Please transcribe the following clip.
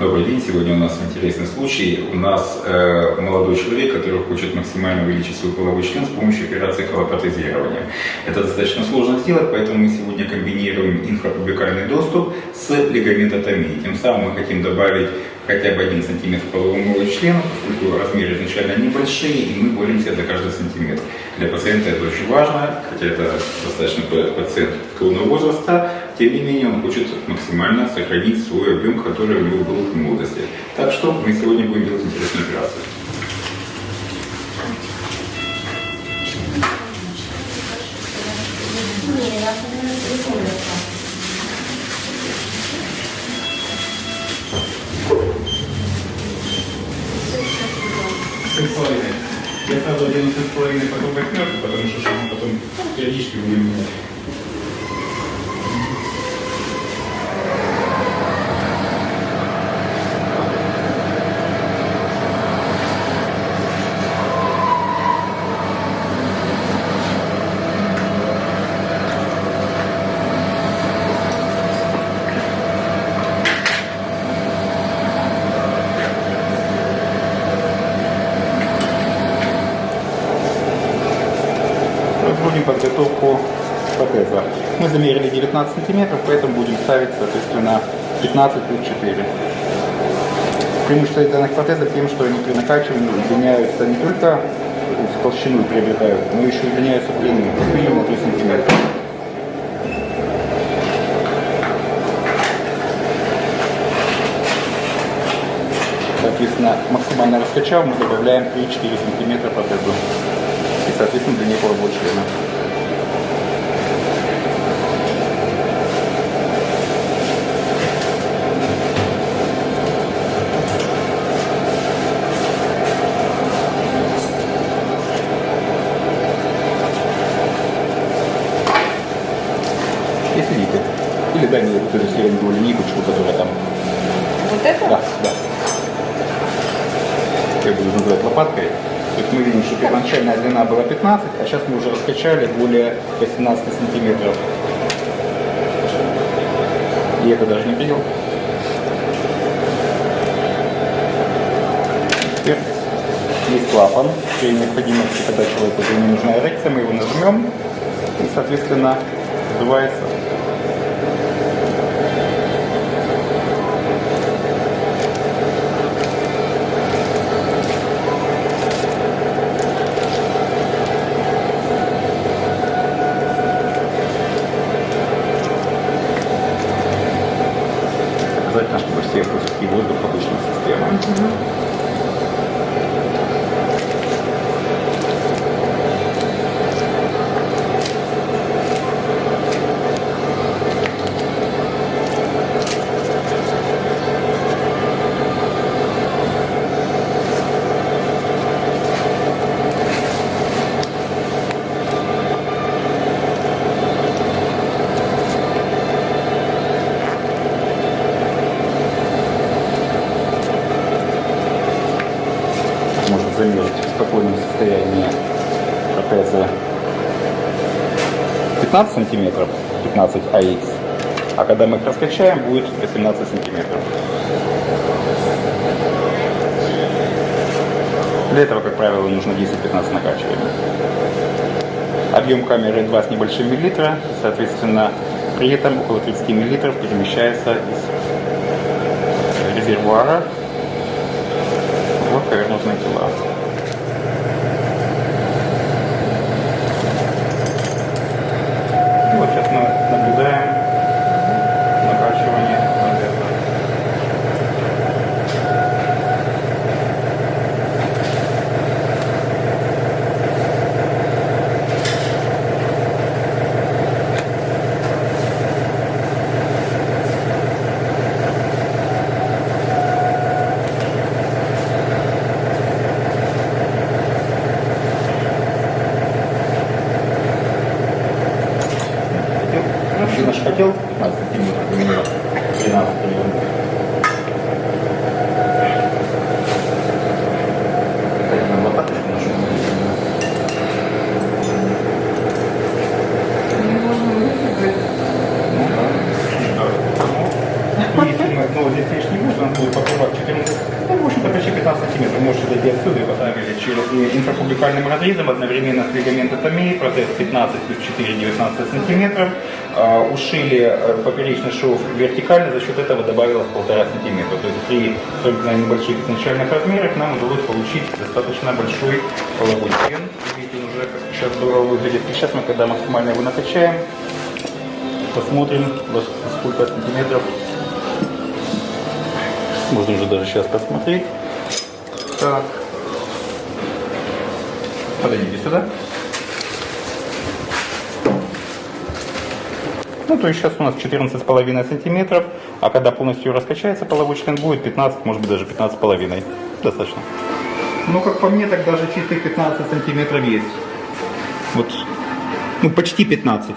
Добрый день. Сегодня у нас интересный случай. У нас э, молодой человек, который хочет максимально увеличить свой половой член с помощью операции колопротезирования. Это достаточно сложно сделать, поэтому мы сегодня комбинируем инфрапубикальный доступ с лигаментотомией. Тем самым мы хотим добавить хотя бы один сантиметр полового члена, поскольку размеры изначально небольшие, и мы боремся за каждый сантиметр. Для пациента это очень важно, хотя это достаточно пациент преклонного возраста, тем не менее он хочет максимально сохранить свой объем, который у него был в молодости. Так что мы сегодня будем делать интересную операцию. Я сразу одену сексуальный потом восьмерку, потому что чтобы потом периодически будем менять. Производим подготовку протеза. Мы замерили 19 сантиметров, поэтому будем ставить, соответственно, 15 плюс 4. Преимущество данных протезов тем, что они при накачивании удлиняются не только в толщину приобретают, но еще удлиняются в длину, минимум 3 сантиметра. Соответственно, максимально раскачав, мы добавляем 3-4 сантиметра протезу соответственно, длине полового члена. Если видите. Или дай мне эту серенькую линейку, которая там. Вот это? Да, да. Я буду называть лопаткой. То есть мы видим, что первоначальная длина была 15, а сейчас мы уже раскачали более 18 сантиметров. И это даже не видел. Теперь есть клапан. При необходимости, когда человеку уже не нужна эрекция, мы его нажмем и, соответственно, сдувается Mm-hmm. Можно замерить в спокойном состоянии протеза 15 сантиметров, 15 AX, а когда мы их раскачаем, будет 18 сантиметров. Для этого, как правило, нужно 10-15 накачиваний. Объем камеры 2 с небольшим миллилитра, соответственно, при этом около 30 миллилитров перемещается из резервуара в повернутые тела. И вот сейчас мы наблюдаем накачивание протеза. Ты наш хотел 15 сантиметров, у меня 13 примерно. Наверное, лопаточку нашу. Ну да. Ну, если мы снова здесь лишний муж, он будет попробовать э, инфрапубликальным разрезом одновременно с лигаментотомией, протез 15 плюс 4, 19 сантиметров. А, Ушили э, поперечный шов вертикально, за счет этого добавилось полтора сантиметра. То есть при на небольших изначальных размерах нам удалось получить достаточно большой половой член. Видите, он уже как сейчас здорово выглядит. И сейчас мы, когда максимально его накачаем, посмотрим, сколько сантиметров. Можно уже даже сейчас посмотреть. Так. Подойдите сюда. Ну, то есть сейчас у нас 14,5 сантиметров, а когда полностью раскачается половой член, будет 15, может быть даже 15,5. Достаточно. Ну, как по мне, так даже чистых 15 сантиметров есть. Вот, ну, почти 15.